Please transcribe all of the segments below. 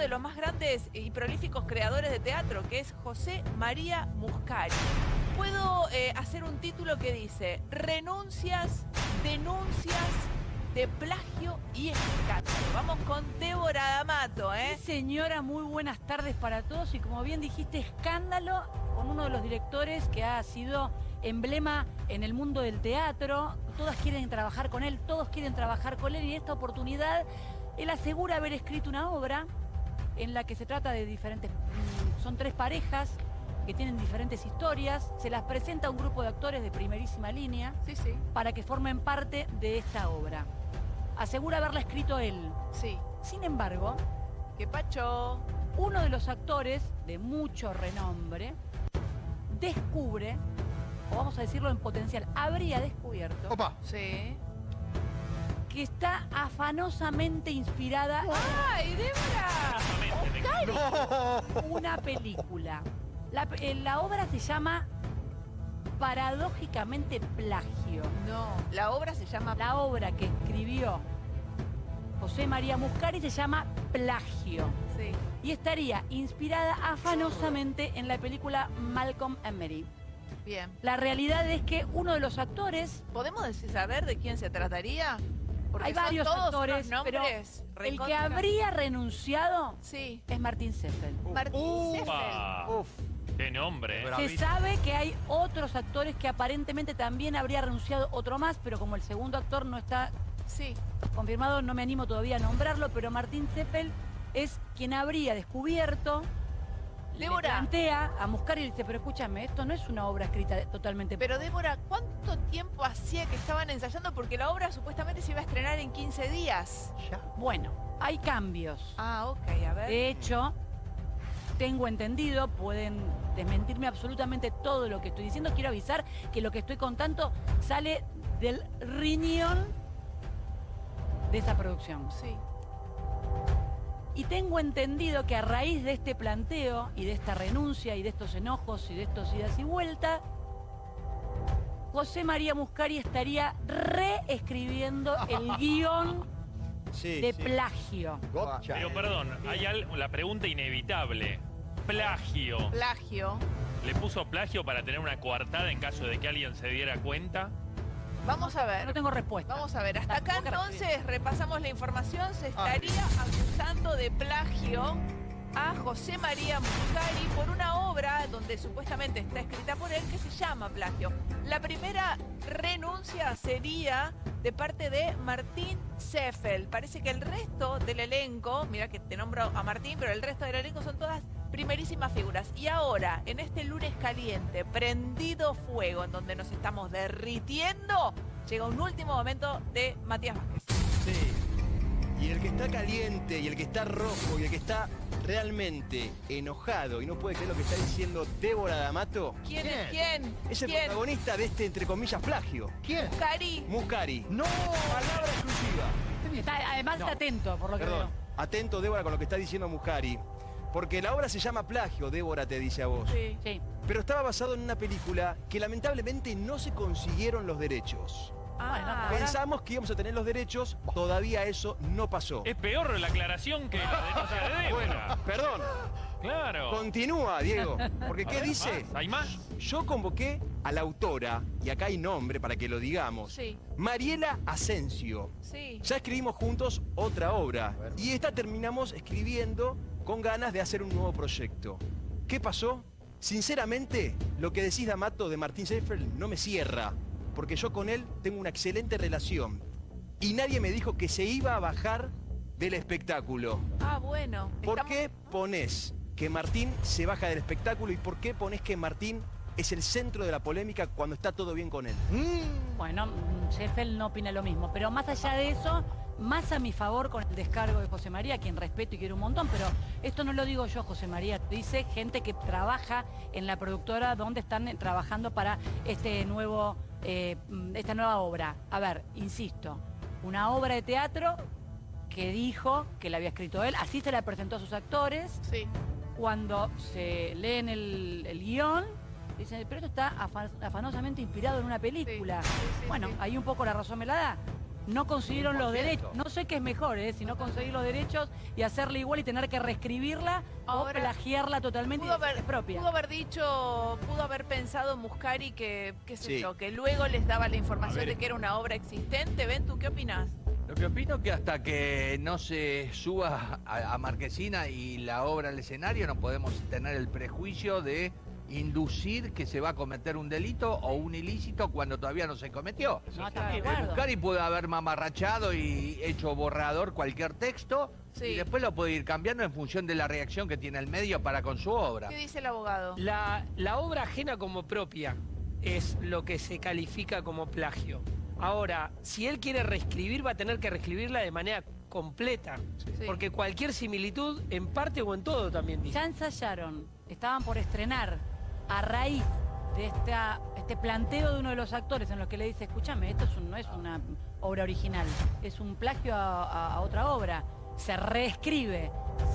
de los más grandes y prolíficos creadores de teatro, que es José María Muscari. Puedo eh, hacer un título que dice, renuncias, denuncias de plagio y escándalo. Vamos con Débora D'Amato, ¿eh? Señora, muy buenas tardes para todos. Y como bien dijiste, escándalo con uno de los directores que ha sido emblema en el mundo del teatro. Todas quieren trabajar con él, todos quieren trabajar con él. Y en esta oportunidad, él asegura haber escrito una obra en la que se trata de diferentes... mm, Son tres parejas que tienen diferentes historias. Se las presenta a un grupo de actores de primerísima línea Sí, sí, para que formen parte de esta obra. Asegura haberla escrito él. sí. Sin embargo, ¿Qué pacho? uno de los actores de mucho renombre descubre, o vamos a decirlo en potencial, habría descubierto Opa. Sí. Que está afanosamente inspirada ¡Ay, Débora! En una película. La, pe- eh, la obra se llama Paradójicamente Plagio. No, la obra se llama... La obra que escribió José María Muscari se llama Plagio. Sí. Y estaría inspirada afanosamente en la película Malcolm and Mary. Bien. La realidad es que uno de los actores, ¿Podemos decir saber de quién se trataría? Porque hay varios actores, pero el que habría renunciado Sí. es Martín Seffel. Martín Seffel. Uf. Qué nombre. Se sabe que hay otros actores que aparentemente también habría renunciado otro más, pero como el segundo actor no está Sí. confirmado, no me animo todavía a nombrarlo, pero Martín Seffel es quien habría descubierto, Débora. plantea a Muscari y le dice, pero escúchame, esto no es una obra escrita totalmente... Pero Débora, ¿cuánto tiempo hacía que estaban ensayando? Porque la obra supuestamente se iba a estrenar en 15 días. Ya. Bueno, hay cambios. Ah, ok, a ver. De hecho, tengo entendido, pueden desmentirme absolutamente todo lo que estoy diciendo. Quiero avisar que lo que estoy contando sale del riñón de esa producción. Sí. Y tengo entendido que a raíz de este planteo y de esta renuncia y de estos enojos y de estos idas y vueltas, José María Muscari estaría reescribiendo el guion Sí, de sí. plagio. Gotcha. Pero perdón, hay al- la pregunta inevitable. Plagio. Plagio. ¿Le puso plagio para tener una coartada en caso de que alguien se diera cuenta? Vamos a ver. No tengo respuesta. Vamos a ver, hasta acá entonces repasamos la información, se Ah. estaría acusando de plagio a José María Muscari por una obra donde supuestamente está escrita por él que se llama Plagio. La primera renuncia sería de parte de Martín Seffel. Parece que el resto del elenco, mira que te nombro a Martín, pero el resto del elenco son todas primerísimas figuras. Y ahora, en este lunes caliente, prendido fuego, en donde nos estamos derritiendo, llega un último momento de Matías Vázquez. Sí. Y el que está caliente, y el que está rojo, y el que está realmente enojado y no puede creer lo que está diciendo Débora D'Amato, ¿Quién es ¿Quién? es el ¿Quién? protagonista de este, entre comillas, plagio. ¿Quién? Cari. Muscari. No. Palabra exclusiva. Está- además No. está atento, por lo que veo. Atento, Débora, con lo que está diciendo Muscari. Porque la obra se llama Plagio, Débora te dice a vos. Sí. Sí. Pero estaba basado en una película que lamentablemente no se consiguieron los derechos. Ah, Pensamos que íbamos a tener los derechos, todavía eso no pasó. Es peor la aclaración que la denuncia de Débora. Perdón, Claro. continúa, Diego. Porque ¿qué ver, dice? ¿más? ¿Hay más? Yo convoqué a la autora, y acá hay nombre para que lo digamos, Sí, Mariela Asensio. sí. Ya escribimos juntos otra obra y esta terminamos escribiendo con ganas de hacer un nuevo proyecto. ¿Qué pasó? Sinceramente, lo que decís D'Amato de Martín Seyfried no me cierra, porque yo con él tengo una excelente relación y nadie me dijo que se iba a bajar del espectáculo. Ah, bueno. ¿Por Estamos- qué pones que Martín se baja del espectáculo y por qué pones que Martín es el centro de la polémica cuando está todo bien con él? Mm. Bueno, mm, Sheffield no opina lo mismo, pero más allá de eso, más a mi favor con el descargo de José María, quien respeto y quiero un montón, pero esto no lo digo yo, José María, dice gente que trabaja en la productora donde están eh, trabajando para este nuevo, eh, esta nueva obra. A ver, insisto, una obra de teatro que dijo que la había escrito él, así se la presentó a sus actores, Sí. cuando se leen el, el guion, dicen, pero esto está afa- afanosamente inspirado en una película. Sí, sí, sí, bueno, ahí un poco la razón me la da. No consiguieron los 100%. derechos. No sé qué es mejor, ¿eh? Si no conseguir los derechos y hacerla igual y tener que reescribirla Ahora, o plagiarla totalmente Pudo haber, propia. pudo haber dicho, pudo haber pensado Muscari que, qué sé Sí. yo, que luego les daba la información de que era una obra existente. ¿Ven tú qué opinas? Lo que opino es que hasta que no se suba a, a Marquesina y la obra al escenario no podemos tener el prejuicio de inducir que se va a cometer un delito o un ilícito cuando todavía no se cometió. No, Eh. Muscari puede haber mamarrachado y hecho borrador cualquier texto Sí. y después lo puede ir cambiando en función de la reacción que tiene el medio para con su obra. ¿Qué dice el abogado? La, la obra ajena como propia es lo que se califica como plagio. Ahora, si él quiere reescribir, va a tener que reescribirla de manera completa. Sí. Porque cualquier similitud, en parte o en todo, también dice. Ya ensayaron, estaban por estrenar a raíz de esta, este planteo de uno de los actores en los que le dice, escúchame, esto es un- no es una obra original, es un plagio a, a- a otra obra. Se reescribe,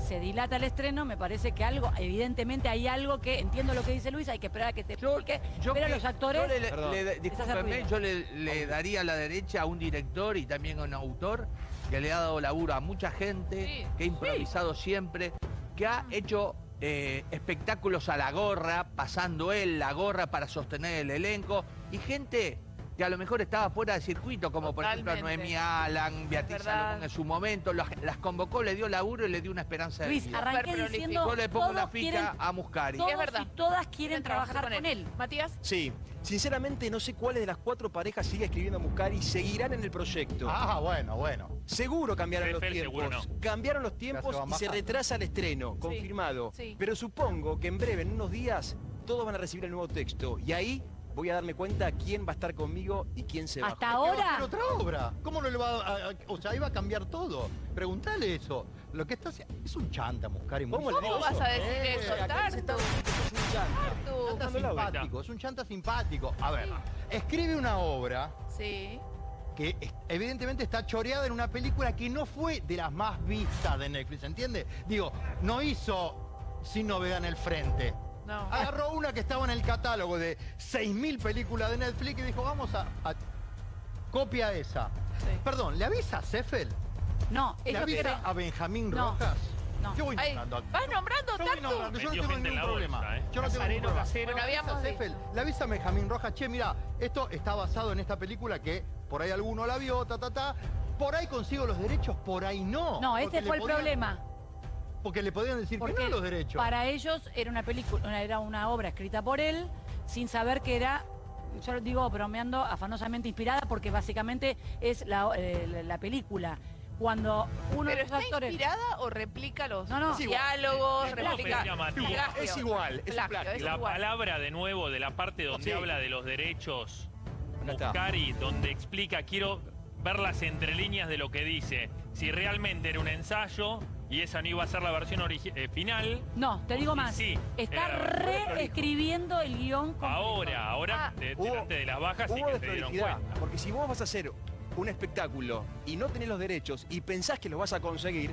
se dilata el estreno, me parece que algo, evidentemente hay algo que, entiendo lo que dice Luis, hay que esperar a que se Yo, explique, yo pero a que- los actores... yo le- discúlpeme, yo le, le daría la derecha a un director y también a un autor que le ha dado laburo a mucha gente, Sí, que ha improvisado siempre, que ha hecho eh, espectáculos a la gorra, pasando él la gorra para sostener el elenco, y gente que a lo mejor estaba fuera de circuito, como por ejemplo Totalmente. Noemí Alan, Beatriz. Salomón en su momento, las, las convocó, le dio laburo y le dio una esperanza de Luis, vida. arranqué diciendo, Yo le pongo la todos ficha quieren, a Muscari. todos Es verdad. y todas quieren trabajar con él. Matías, Sí, sinceramente no sé cuáles de las cuatro parejas sigue escribiendo Muscari y seguirán en el proyecto. Ah, bueno, bueno. Seguro cambiaron los tiempos. seguro Cambiaron los tiempos y se retrasa el estreno, confirmado. sí. Pero supongo que en breve, en unos días, todos van a recibir el nuevo texto. Y ahí voy a darme cuenta quién va a estar conmigo y quién se va. Hasta ¿Qué va a ahora... hacer otra obra? ¿Cómo no le va a, a- O sea, iba a cambiar todo. Preguntale eso. Lo que está haciendo... Es un chanta, Muscari. muy ¿Cómo le digo ¿Cómo vas eso? a decir Eh, eso, está- Tartu? es un. Chanta simpático, es un chanta simpático. A ver, Sí. escribe una obra Sí. que evidentemente está choreada en una película que no fue de las más vistas de Netflix, ¿entiende? Digo, no hizo Sin Novedad en el Frente. No. Agarró una que estaba en el catálogo de 6.000 películas de Netflix y dijo, vamos a... a- copia esa. Sí. Perdón, ¿le avisa a Seffel? No, ¿Le avisa a Benjamín No, Rojas? no. Yo voy Ay, nombrando. ¿Vas nombrando, Yo voy Tartu? nombrando, yo no tengo ningún la bolsa, problema. ¿eh? Yo no tengo ningún Nazareno, problema. Casero. Bueno, habíamos avisa a dicho. Seffel, le avisa a Benjamín Rojas, che, mira, esto está basado en esta película que por ahí alguno la vio, ta, ta, ta. Por ahí consigo los derechos, por ahí no. No, ese fue el podían- problema. Porque le podían decir que no los derechos. para ellos era una película, era una obra escrita por él, sin saber que era, yo lo digo bromeando, afanosamente inspirada, porque básicamente es la, eh, la- la película. Cuando uno ¿Pero de los está actores. inspirada o replica los No, no. Diálogos? Es replica... Es igual, es un Plagio, plagio. es La igual. palabra de nuevo de la parte donde Sí. habla de los derechos. Muscari, donde explica, quiero ver las entrelíneas de lo que dice. Si realmente era un ensayo y esa no iba a ser la versión eh, final, No, te digo más. sí, está reescribiendo el guion completo. ahora, ahora, Ah. de- Hubo- delante de las bajas sí que se dieron desprolijidad, cuenta. porque si vos vas a hacer un espectáculo y no tenés los derechos y pensás que los vas a conseguir,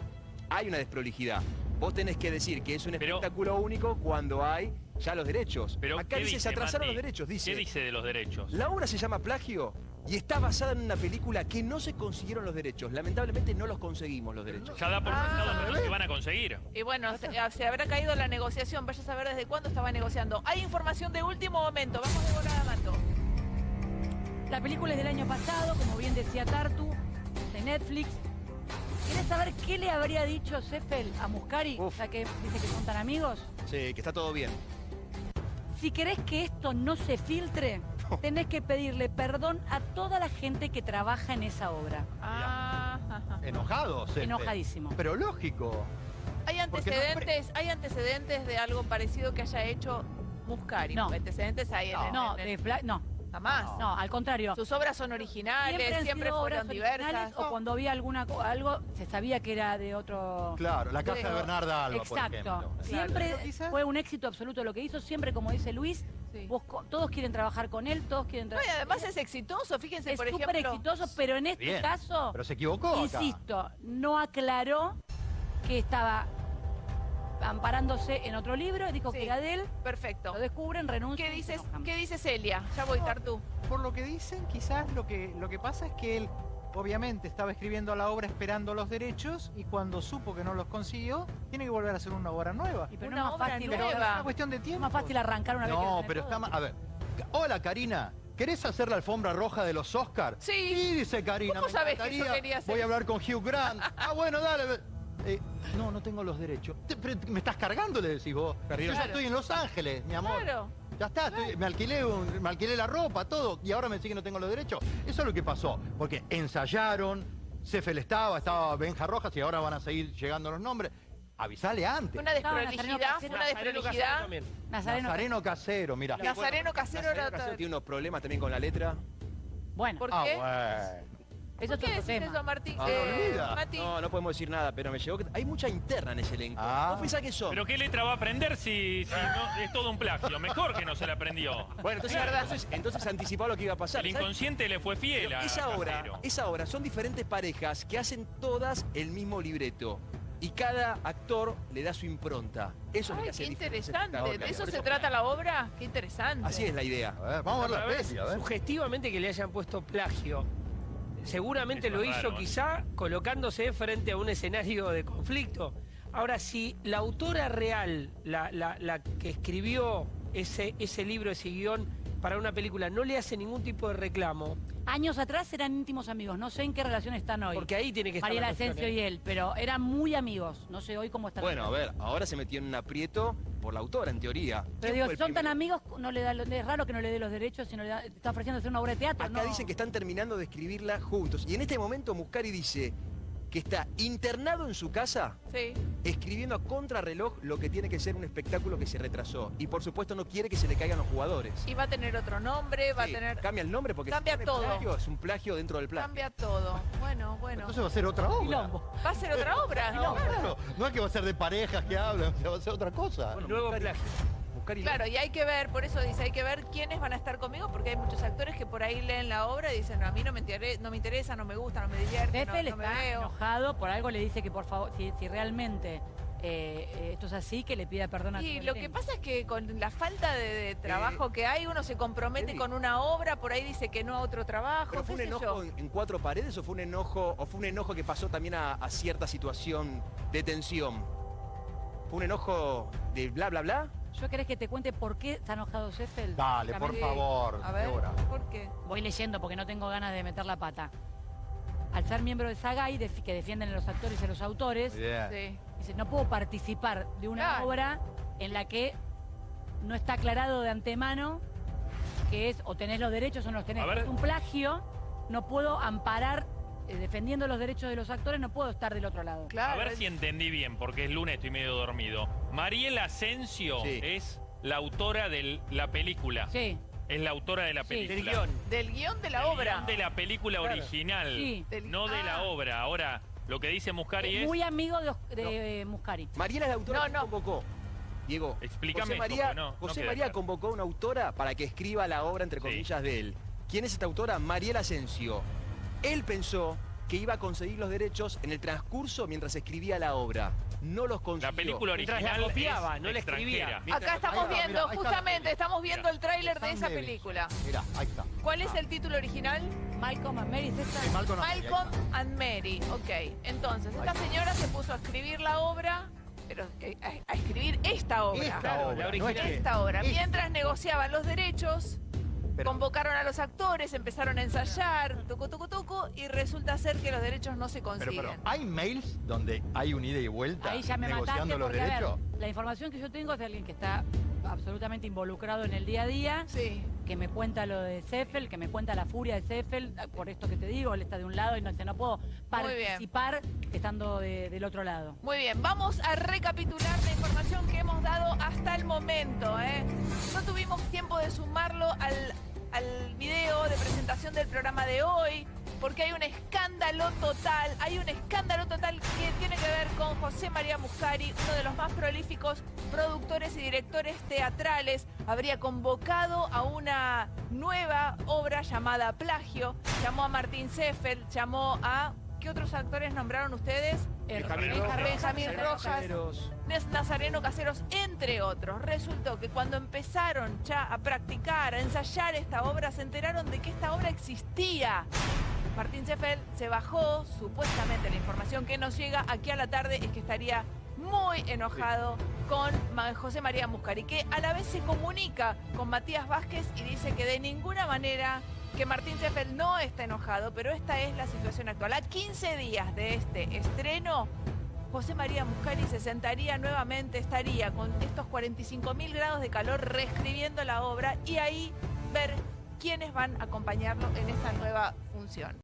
hay una desprolijidad. Vos tenés que decir que es un Pero- espectáculo único cuando hay ya los derechos. Pero Acá ¿qué dice, se atrasaron Mati? los derechos, dice. ¿Qué dice de los derechos? La obra se llama Plagio y está basada en una película que no se consiguieron los derechos. Lamentablemente no los conseguimos los derechos. Ya da por Ah. sentado que no se van a conseguir. Y bueno, se, ah, se habrá caído la negociación. Vaya a saber desde cuándo estaba negociando. Hay información de último momento. Vamos de volada, Mato. La película es del año pasado, como bien decía Tartu, de Netflix. ¿Quieres saber qué le habría dicho Seffel a Muscari? Uf. Ya que dice que son tan amigos. Sí, que está todo bien. Si querés que esto no se filtre, tenés que pedirle perdón a toda la gente que trabaja en esa obra. Ah, ajá. Enojado, Seffel. Enojadísimo. Pero lógico. ¿Hay no antecedentes, ¿Hay antecedentes de algo parecido que haya hecho Muscari? No. Antecedentes hay en, en- No, en- de no, jamás. no, al contrario. Sus obras son originales, han siempre, sido fueron diversas. O cuando había alguna co- algo, se sabía que era de otro. Claro, la casa de Pero- Bernarda Alba, por Exacto. ejemplo. Siempre fue un éxito absoluto lo que hizo. Siempre, como dice Luis, Sí. vos co- todos quieren trabajar con él, todos quieren No, y trabajar. además es exitoso, fíjense, es por súper ejemplo. exitoso, pero en este Bien, caso, Pero se equivocó acá. insisto, no aclaró que estaba amparándose en otro libro, dijo Sí. que era de él, Perfecto. lo descubren, renuncia. ¿Qué dices. ¿Qué dice Celia? Ya voy, Tartu. Por lo que dicen, quizás lo que, lo que pasa es que él obviamente estaba escribiendo la obra esperando los derechos y cuando supo que no los consiguió, tiene que volver a hacer una obra nueva. Y pero Una no es más fácil, nueva. Es una cuestión de es tiempo. más fácil arrancar una vez que No, pero todo. está mal. A ver. Hola, Karina. ¿Querés hacer la alfombra roja de los Oscars? Sí. dice Karina. ¿Cómo sabés que yo quería hacer Voy a hablar con Hugh Grant. ah, bueno, dale. Eh, no, no tengo los derechos. Te- pero ¿Me estás cargando? Le decís vos. Yo ya estoy en Los Ángeles, mi amor. Claro. Ya está, estoy- me, alquilé un- me alquilé la ropa, todo, y ahora me decís que no tengo los derechos. Eso es lo que pasó, porque ensayaron, Cefel estaba, estaba Benja Rojas y ahora van a seguir llegando los nombres. Avisale antes. Una desprolijidad, fue una desprolijidad. también. Nazareno. Nazareno Casero, mira. Nazareno Casero Nazareno era Casero tiene unos problemas también con la letra. Bueno, ¿Por Ah, qué? bueno. Eso ¿Por qué decís tema. eso, Martín? Ah, Eh. Mati, No, no podemos decir nada, pero me llegó que hay mucha interna en ese elenco. Ah. ¿Vos pensás que son? Pero ¿qué letra va a aprender si, si no, es todo un plagio? Mejor que no se la aprendió. Bueno, entonces, Es verdad. entonces, entonces anticipaba lo que iba a pasar. El ¿sabes? inconsciente le fue fiel Pero a esa obra, esa obra son diferentes parejas que hacen todas el mismo libreto. Y cada actor le da su impronta. Eso es lo que hace qué interesante. ¿De eso se trata la obra? Qué interesante. Así es la idea. A ver, vamos a ver la ver. Sugestivamente que le hayan puesto plagio. Seguramente Eso lo hizo raro, quizá colocándose frente a un escenario de conflicto. Ahora, si la autora real, la, la- la que escribió ese, ese libro, ese guion para una película, no le hace ningún tipo de reclamo, Años atrás eran íntimos amigos. No sé en qué relación están hoy. porque ahí tiene que estar cuestión, Asensio ¿eh? y él, pero eran muy amigos. No sé hoy cómo están. Bueno, a ver, ahora se metió en un aprieto por la autora, en teoría. Pero ¿Quién digo, son tan amigos, no le da, es raro que no le dé los derechos, sino le da- está ofreciendo hacer una obra de teatro. Acá no. dicen que están terminando de escribirla juntos. Y en este momento Muscari dice que está internado en su casa Sí. escribiendo a contrarreloj lo que tiene que ser un espectáculo que se retrasó. Y por supuesto no quiere que se le caigan los jugadores. Y va a tener otro nombre, va Sí, a tener... Cambia el nombre porque Cambia si todo. plagio, es un plagio dentro del plagio. Cambia todo. Bueno, bueno. Entonces va a ser otra obra. Quilombo. Va a ser otra obra. No, claro. No es que va a ser de parejas que hablan, o sea, va a ser otra cosa. Bueno, Nuevo Muscari- plagio. Muscari- Claro, y hay que ver, por eso dice, hay que ver quiénes van a estar conmigo, porque hay muchos actores que por ahí leen la obra y dicen, no, a mí no me, interesa, no me interesa, no me gusta, no me divierte, no, Pepe le no me está veo. enojado, por algo le dice que por favor, si, si realmente eh, eh, esto es así, que le pida perdón a Y lo que pasa es que con la falta de, de trabajo que hay, uno se compromete Eddie. con una obra, por ahí dice que no a otro trabajo, ¿Pero fue un enojo yo. en, en cuatro paredes o fue un enojo o fue un enojo que pasó también a, a cierta situación de tensión? ¿Fue un enojo de bla bla bla? ¿Yo querés que te cuente por qué está enojado Sheffield? Dale, por favor, A ver, Débora. ¿por qué? Voy leyendo porque no tengo ganas de meter la pata. Al ser miembro de Sagay, def- que defienden a los actores y a los autores. Sí. dice, no puedo participar de una Claro. obra en la que no está aclarado de antemano que es o tenés los derechos o no los tenés. A ver. Es un plagio, no puedo amparar, eh, defendiendo los derechos de los actores, no puedo estar del otro lado. Claro. A ver es- si entendí bien, porque es lunes, estoy medio dormido. Mariela Asensio Sí. es la autora de la película. Sí, Es la autora de la Sí. película. Del guion. Del guion de la Del obra. guion de la película Claro. original, Sí. Del- no de la Ah. obra. Ahora, lo que dice Muscari es... muy amigo de, de, eh, Muscari. Mariela es la autora No, que no. convocó. Diego, Explícame José María, no- no José María claro. convocó a una autora para que escriba la obra, entre Sí. comillas, de él. ¿Quién es esta autora? Mariela Asensio. Él pensó que iba a conseguir los derechos en el transcurso mientras escribía la obra. No los consiguió. La película original la copiaba, es no la escribía. Acá estamos Ahí va, viendo, mira, justamente, estamos viendo el tráiler de esa película. Mirá, ahí está. ¿Cuál es el título original? Malcolm and Mary. Sí, Malcolm and Mary, ahí Malcolm está. and Mary. Ok, entonces, esta señora se puso a escribir la obra, pero que- a, a escribir esta obra. Esta Claro, obra, la no es original. que- Esta obra. Mientras negociaban los derechos, Pero- convocaron a los actores, empezaron a ensayar, tucu, tucu, tucu, y resulta ser que los derechos no se Pero, consiguen. pero, ¿hay mails donde hay un ida y vuelta Ahí ya me mataste negociando los porque, a ver, derechos? la información que yo tengo es de alguien que está absolutamente involucrado en el día a día, Sí. que me cuenta lo de Seffel, que me cuenta la furia de Seffel, por esto que te digo, él está de un lado y no, dice, no puedo participar estando de- del otro lado. Muy bien, vamos a recapitular la información que hemos dado hasta el momento. ¿eh? No tuvimos tiempo de sumarlo al, al video de presentación del programa de hoy, porque hay un escándalo total, hay un escándalo total que tiene que ver con José María Muscari, uno de los más prolíficos productores y directores teatrales. Habría convocado a una nueva obra llamada Plagio, llamó a Martín Seffel, llamó a... ¿Qué otros actores nombraron ustedes? Benjamín Benja- Rojas. Caseros. Nazareno Caseros, entre otros. Resultó que cuando empezaron ya a practicar, a ensayar esta obra, se enteraron de que esta obra existía. Martín Seffel se bajó, supuestamente la información que nos llega aquí a la tarde es que estaría muy enojado con José María Muscari, que a la vez se comunica con Matías Vázquez y dice que de ninguna manera que Martín Seffel no está enojado, pero esta es la situación actual. A 15 días de este estreno, José María Muscari se sentaría nuevamente, estaría con estos 45 mil grados de calor reescribiendo la obra y ahí ver quiénes van a acompañarlo en esta nueva función.